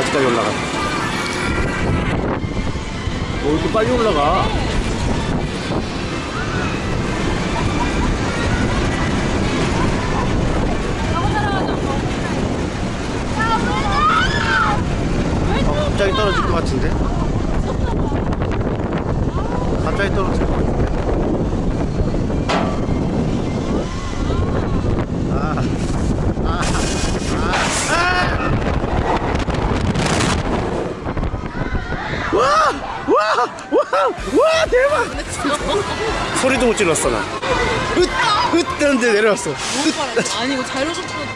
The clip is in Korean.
어디까지 올라가? 뭐 이렇게 빨리 올라가? 어, 갑자기 떨어질 것 같은데? 갑자기 떨어질 것 같은데? 아, 아, 아, 아! 와! 와! 와! 와! 대박! 소리도 못 질렀어, 나. 으! 으! 하는데 내려왔어. 아니 이거 자료조건